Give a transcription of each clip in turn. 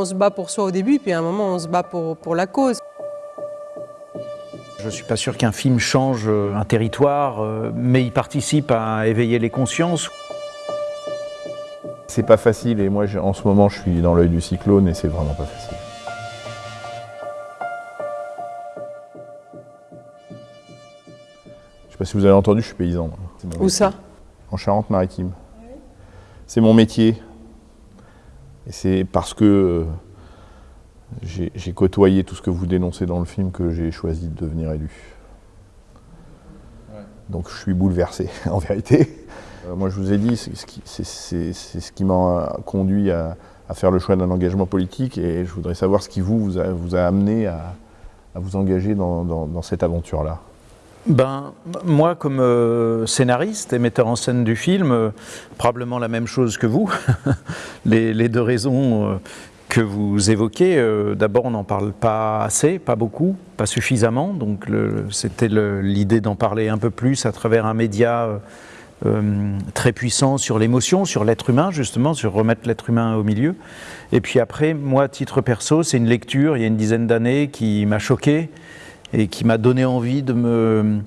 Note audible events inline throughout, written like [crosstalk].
on se bat pour soi au début, puis à un moment, on se bat pour, pour la cause. Je ne suis pas sûr qu'un film change euh, un territoire, euh, mais il participe à éveiller les consciences. C'est pas facile et moi en ce moment je suis dans l'œil du cyclone et c'est vraiment pas facile. Je sais pas si vous avez entendu, je suis paysan. Où ça? En Charente-Maritime. C'est mon métier. Et c'est parce que euh, j'ai côtoyé tout ce que vous dénoncez dans le film que j'ai choisi de devenir élu. Donc je suis bouleversé, [laughs] en vérité. Euh, moi, je vous ai dit, c'est ce qui m'a conduit à, faire le choix d'un engagement politique et je voudrais savoir ce qui vous, vous, a, amené à, vous engager dans, cette aventure-là. Ben, moi, comme euh, scénariste et metteur en scène du film, euh, probablement la même chose que vous. [laughs] les, deux raisons que vous évoquez, d'abord, on n'en parle pas assez, pas beaucoup, pas suffisamment. Donc, c'était l'idée d'en parler un peu plus à travers un média euh, très puissant sur l'émotion, sur l'être humain, justement, sur remettre l'être humain au milieu. Et puis après, moi, titre perso, c'est une lecture, il y a une dizaine d'années, qui m'a choqué et qui m'a donné envie de me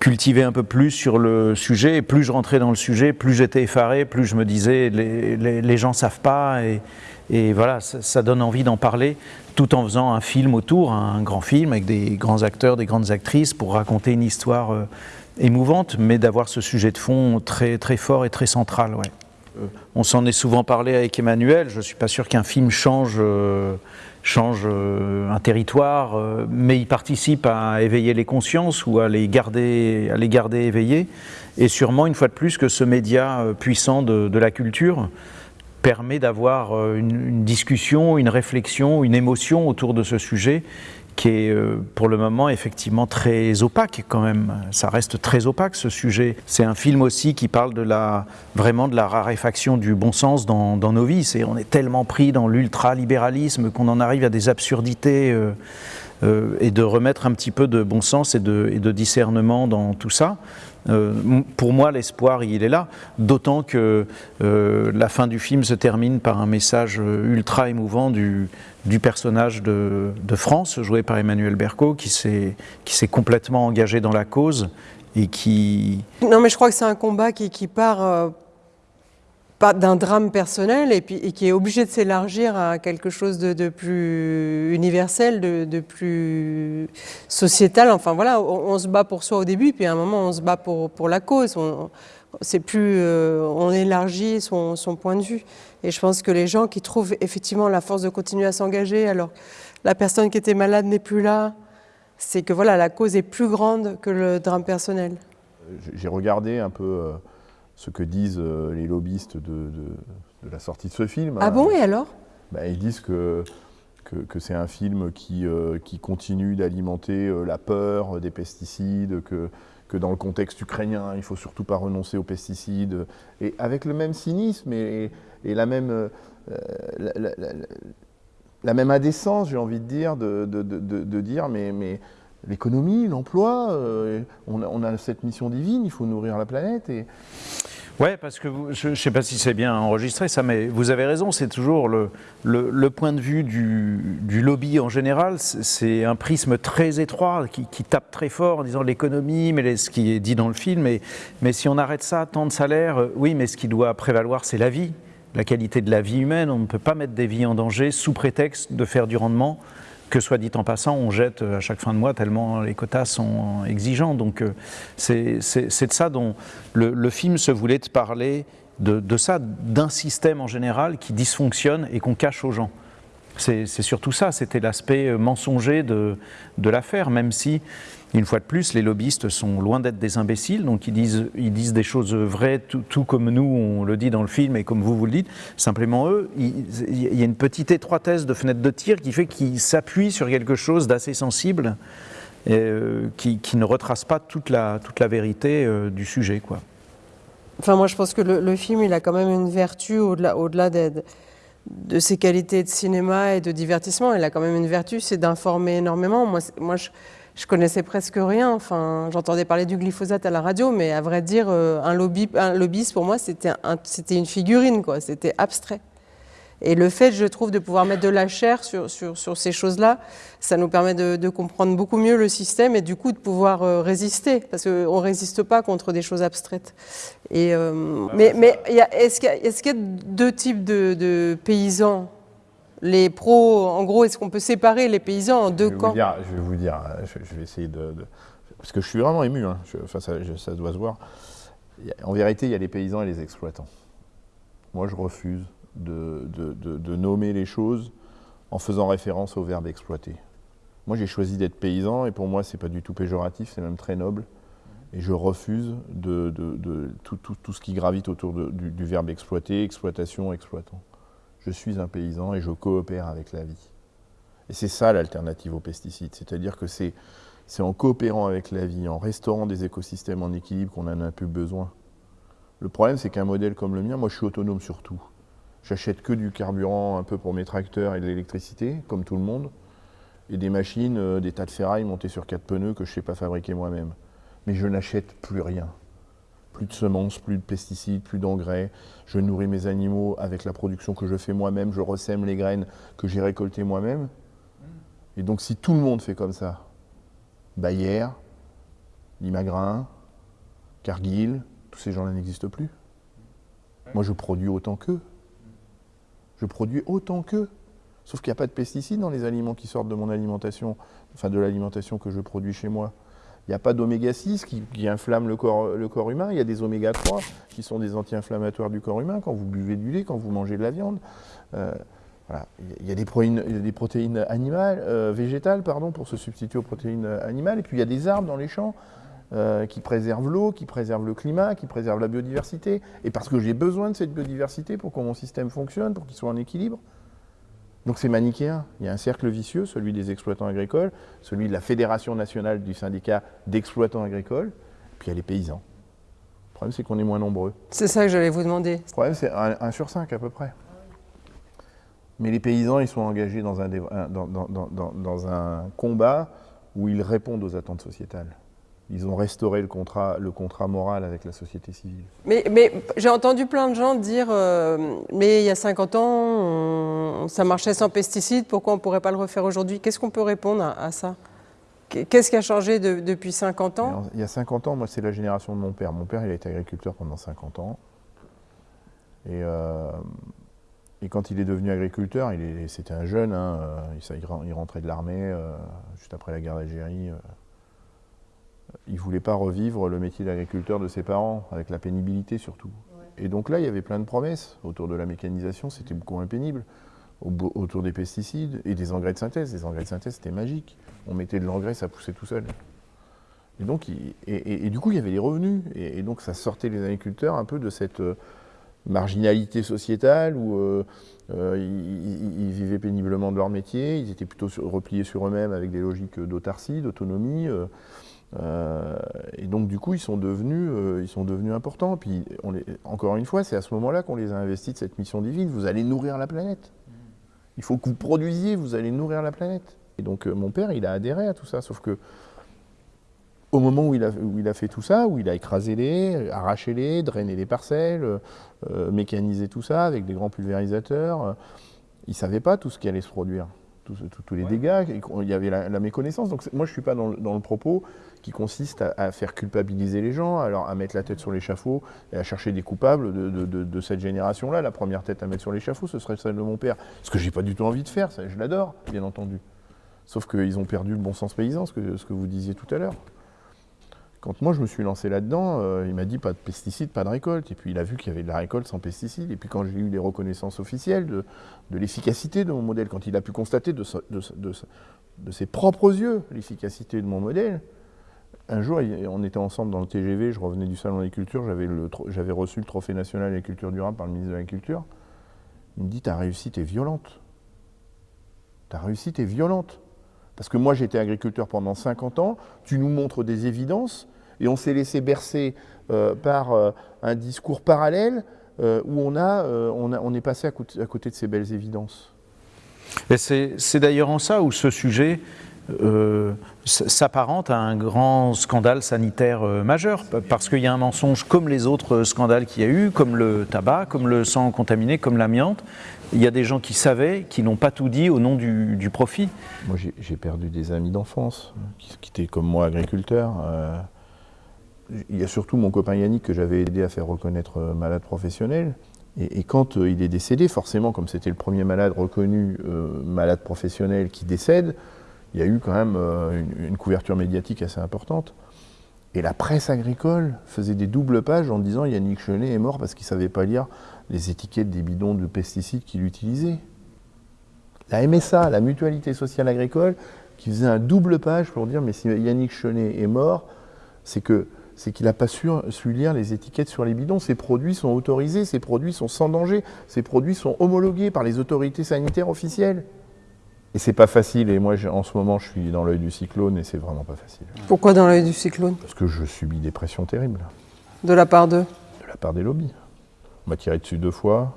cultiver un peu plus sur le sujet. Et plus je rentrais dans le sujet, plus j'étais effaré, plus je me disais, les, les, gens savent pas. Et, et voilà, ça, donne envie d'en parler, tout en faisant un film autour, un grand film avec des grands acteurs, des grandes actrices, pour raconter une histoire euh, émouvante, mais d'avoir ce sujet de fond très, très fort et très central. Ouais. Euh, on s'en est souvent parlé avec Emmanuel, je ne suis pas sûr qu'un film change, euh, euh, un territoire, mais il participe à éveiller les consciences ou à les garder, à. Et sûrement, une fois de plus, que ce média puissant de, la culture permet d'avoir une, discussion, une réflexion, une émotion autour de ce sujet qui est euh, pour le moment effectivement très opaque quand même. Ça reste très opaque ce sujet. C'est un film aussi qui parle de la, vraiment de la raréfaction du bon sens dans, nos vies. on est tellement pris dans l'ultralibéralisme qu'on en arrive à des absurdités euh, euh, et de remettre un petit peu de bon sens et de, discernement dans tout ça. Euh, pour moi, l'espoir, il est là, d'autant que euh, la fin du film se termine par un message ultra émouvant du, personnage de, France, joué par Emmanuel Berco, qui s'est complètement engagé dans la cause et qui... Non, mais je crois que c'est un combat qui, part d'un drame personnel et, puis, qui est obligé de s'élargir à quelque chose de, plus universel, de, plus sociétal. Enfin voilà, on, se bat pour soi au début, puis à un moment on se bat pour, pour la cause. On, plus, euh, on élargit son, son, point de vue. Et je pense que les gens qui trouvent effectivement la force de continuer à s'engager, alors la personne qui était malade n'est plus là, c'est que voilà, la cause est plus grande que le drame personnel. J'ai regardé un peu. Euh, ce que disent euh, les lobbyistes de, la sortie de ce film. Ah bon, et alors? Bah, Ils disent que, que, c'est un film qui, euh, qui continue d'alimenter euh, la peur des pesticides, que, que dans le contexte ukrainien, il ne faut surtout pas renoncer aux pesticides, et avec le même cynisme et, et la même... la, même indécence, j'ai envie de dire, de, de, de dire mais, mais l'économie, l'emploi, on, on, a cette mission divine, il faut nourrir la planète. Oui, parce que je ne sais pas si c'est bien enregistré mais vous avez raison, c'est toujours le, point de vue du, lobby en général, c'est un prisme très étroit qui, qui, tape très fort en disant l'économie, mais ce qui est dit dans le film, mais, mais si on arrête ça, tant de salaire, euh, oui, mais ce qui doit prévaloir, c'est la vie, la qualité de la vie humaine, on ne peut pas mettre des vies en danger sous prétexte de faire du rendement que soit dit en passant, on jette à chaque fin de mois tellement les quotas sont exigeants. Donc euh, c'est de ça dont le, film se voulait de parler, de, de ça, d'un système en général qui dysfonctionne et qu'on cache aux gens. C'est surtout ça, c'était l'aspect mensonger de, de l'affaire, même si une fois de plus, les lobbyistes sont loin d'être des imbéciles, donc ils disent, ils disent des choses vraies, tout, comme nous, on le dit dans le film et comme vous, vous le dites. Simplement, eux, il, y a une petite étroitesse de fenêtre de tir qui fait qu'ils s'appuient sur quelque chose d'assez sensible, et, euh, qui, ne retrace pas toute la, toute la vérité euh, du sujet. Quoi. Enfin, moi, je pense que le, film, il a quand même une vertu au-delà au -delà de ses qualités de cinéma et de divertissement. Il a quand même une vertu, c'est d'informer énormément. Moi, moi je, je connaissais presque rien. Enfin, j'entendais parler du glyphosate à la radio, mais à vrai dire, euh, un, lobby, un lobbyiste pour moi, c'était un, une figurine, quoi. C'était abstrait. Et le fait, je trouve, de pouvoir mettre de la chair sur, sur, sur ces choses-là, ça nous permet de, de, comprendre beaucoup mieux le système et du coup de pouvoir euh, résister, parce qu'on ne résiste pas contre des choses abstraites. Et, euh, mais mais est-ce qu'il y, est qu y, a deux types de, de paysans les pros, en gros, est-ce qu'on peut séparer les paysans en deux je camps? dire, Je vais vous dire, je, je vais essayer de, de, Parce que je suis vraiment ému, hein, je, enfin, ça, ça, doit se voir. En vérité, il y a les paysans et les exploitants. Moi, je refuse de, de, de, nommer les choses en faisant référence au verbe exploiter. Moi, j'ai choisi d'être paysan et pour moi, c'est pas du tout péjoratif, c'est même très noble. Et je refuse de, tout, tout, tout, ce qui gravite autour du, du, verbe exploiter, exploitation, exploitant. Je suis un paysan et je coopère avec la vie. Et c'est ça l'alternative aux pesticides, c'est-à-dire que c'est en coopérant avec la vie, en restaurant des écosystèmes en équilibre qu'on en a plus besoin. Le problème, c'est qu'un modèle comme le mien, moi je suis autonome sur tout. J'achète que du carburant un peu pour mes tracteurs et de l'électricité, comme tout le monde, et des machines, euh, des tas de ferrailles montées sur quatre pneus que je ne sais pas fabriquer moi-même. Mais je n'achète plus rien. Plus de semences, plus de pesticides, plus d'engrais. Je nourris mes animaux avec la production que je fais moi-même. Je ressème les graines que j'ai récoltées moi-même. Et donc si tout le monde fait comme ça, Bayer, Limagrin, Cargill, tous ces gens-là n'existent plus. Moi, je produis autant qu'eux. Je produis autant qu'eux. Sauf qu'il n'y a pas de pesticides dans les aliments qui sortent de mon alimentation, enfin de l'alimentation que je produis chez moi. Il n'y a pas d'oméga 6 qui, inflamme le corps, humain. Il y a des oméga 3 qui sont des anti-inflammatoires du corps humain quand vous buvez du lait, quand vous mangez de la viande. Euh. Il y a des protéines, animales, euh, végétales pardon, pour se substituer aux protéines animales. Et puis il y a des arbres dans les champs euh, qui préservent l'eau, qui préservent le climat, qui préservent la biodiversité. Et parce que j'ai besoin de cette biodiversité pour que mon système fonctionne, pour qu'il soit en équilibre. Donc c'est manichéen. Il y a un cercle vicieux, celui des exploitants agricoles, celui de la Fédération nationale du syndicat d'exploitants agricoles, puis il y a les paysans. Le problème, c'est qu'on est moins nombreux. C'est ça que j'allais vous demander. Le problème, c'est 1 sur 5 à peu près. Mais les paysans, ils sont engagés dans un, dans, dans, dans, dans un combat où ils répondent aux attentes sociétales. Ils ont restauré le contrat, le contrat moral avec la société civile. Mais, mais j'ai entendu plein de gens dire euh, Mais il y a 50 ans, on, ça marchait sans pesticides, pourquoi on ne pourrait pas le refaire aujourd'hui? Qu'est-ce qu'on peut répondre à, à ça? Qu'est-ce qui a changé de, depuis 50 ans? Il y a 50 ans, moi, c'est la génération de mon père. Mon père, il a été agriculteur pendant 50 ans. Et, euh, et quand il est devenu agriculteur, c'était un jeune, hein, il, il, rentrait de l'armée euh, juste après la guerre d'Algérie il ne voulait pas revivre le métier d'agriculteur de ses parents, avec la pénibilité surtout. Ouais. Et donc là, il y avait plein de promesses autour de la mécanisation, c'était beaucoup moins pénible, autour des pesticides et des engrais de synthèse. Les engrais de synthèse, c'était magique. On mettait de l'engrais, ça poussait tout seul. Et donc, il, et, et, et, du coup, il y avait les revenus. Et, donc, ça sortait les agriculteurs un peu de cette euh, marginalité sociétale où euh, euh, ils, ils, vivaient péniblement de leur métier, ils étaient plutôt sur, repliés sur eux-mêmes avec des logiques d'autarcie, d'autonomie. Euh, et donc du coup, ils sont devenus, euh, importants. Puis encore une fois, c'est à ce moment-là qu'on les a investis de cette mission divine. Vous allez nourrir la planète. Il faut que vous produisiez, vous allez nourrir la planète. Et donc euh, mon père, il a adhéré à tout ça. Sauf que au moment où il a, où il a fait tout ça, où il a écrasé les, arraché les, drainé les parcelles, mécanisé tout ça avec des grands pulvérisateurs, il ne savait pas tout ce qui allait se produire. Tous, les ouais. dégâts, il y avait la, la méconnaissance. Donc moi, je ne suis pas dans le, dans le propos qui consiste à, à, faire culpabiliser les gens, alors à mettre la tête sur l'échafaud et à chercher des coupables de, de, de, de cette génération-là. La première tête à mettre sur l'échafaud, ce serait celle de mon père. Ce que j'ai pas du tout envie de faire, ça, je l'adore, bien entendu. Sauf qu'ils ont perdu le bon sens paysan, ce que, ce que vous disiez tout à l'heure. Quand moi je me suis lancé là-dedans, euh, il m'a dit pas de pesticides, pas de récolte. Et puis il a vu qu'il y avait de la récolte sans pesticides. Et puis quand j'ai eu les reconnaissances officielles de, de l'efficacité de mon modèle, quand il a pu constater de, de ses propres yeux l'efficacité de mon modèle, un jour, on était ensemble dans le TGV, je revenais du salon d'agriculture, j'avais reçu le trophée national d'agriculture durable par le ministre de l'Agriculture. Il me dit, ta réussite est violente. Ta réussite est violente. Parce que moi, j'étais agriculteur pendant 50 ans, tu nous montres des évidences, et on s'est laissé bercer euh, par euh, un discours parallèle euh, où on, a, on, a, on, est passé à côté, à côté de ces belles évidences. Et c'est d'ailleurs en ça où ce sujet euh, s'apparente à un grand scandale sanitaire euh, majeur, parce qu'il y a un mensonge comme les autres scandales qu'il y a eu, comme le tabac, comme le sang contaminé, comme l'amiante. Il y a des gens qui savaient, qui n'ont pas tout dit au nom du, profit. Moi, j'ai perdu des amis d'enfance qui, étaient comme moi agriculteurs. Euh, il y a surtout mon copain Yannick que j'avais aidé à faire reconnaître malade professionnel. Et, quand il est décédé, forcément, comme c'était le premier malade reconnu malade professionnel qui décède, il y a eu quand même euh, une, couverture médiatique assez importante. Et la presse agricole faisait des doubles pages en disant Yannick Chenet est mort parce qu'il ne savait pas lire les étiquettes des bidons de pesticides qu'il utilisait. La MSA, la Mutualité Sociale Agricole, qui faisait un double page pour dire mais si Yannick Chenet est mort, c'est que c'est qu'il n'a pas su, su, lire les étiquettes sur les bidons. Ces produits sont autorisés, ces produits sont sans danger, ces produits sont homologués par les autorités sanitaires officielles. Et c'est pas facile, et moi en ce moment je suis dans l'œil du cyclone et c'est vraiment pas facile. Pourquoi dans l'œil du cyclone? Parce que je subis des pressions terribles. De la part d'eux De la part des lobbies. On m'a tiré dessus deux fois.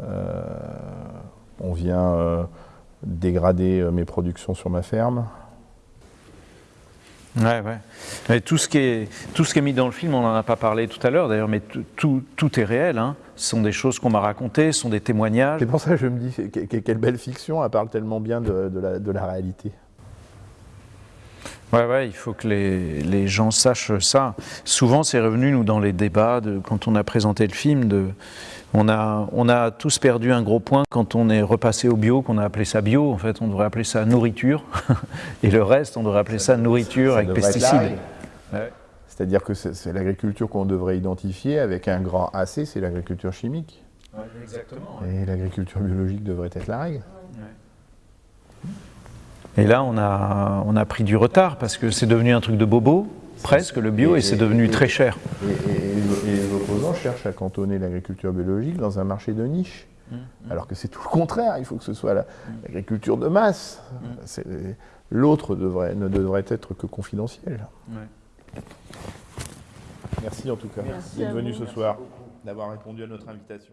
Euh, on vient euh, dégrader euh, mes productions sur ma ferme. Ouais, ouais. Tout ce, qui est, tout ce qui est mis dans le film, on n'en a pas parlé tout à l'heure d'ailleurs, mais tout, tout, est réel. Hein. Ce sont des choses qu'on m'a racontées, ce sont des témoignages. C'est pour ça que je me dis, quelle belle fiction, elle parle tellement bien de, la, de la, réalité. Ouais, ouais, il faut que les, les gens sachent ça. Souvent, c'est revenu, nous, dans les débats, de, quand on a présenté le film, de, on a, on a tous perdu un gros point quand on est repassé au bio, qu'on a appelé ça bio. En fait, on devrait appeler ça nourriture. [laughs] Et le reste, on devrait appeler ça, nourriture avec pesticides. C'est-à-dire que c'est l'agriculture qu'on devrait identifier avec un grand AC, c'est l'agriculture chimique. exactement. Et l'agriculture biologique devrait être la règle. Et là, on a, on a pris du retard parce que c'est devenu un truc de bobo, presque le bio, et, c'est devenu très cher. Et, les opposants cherchent à cantonner l'agriculture biologique dans un marché de niche. Mmh, mmh. Alors que c'est tout le contraire, il faut que ce soit mmh. l'agriculture de masse. L'autre ne devrait être que confidentiel. Merci en tout cas d'être venu ce soir, d'avoir répondu à notre invitation.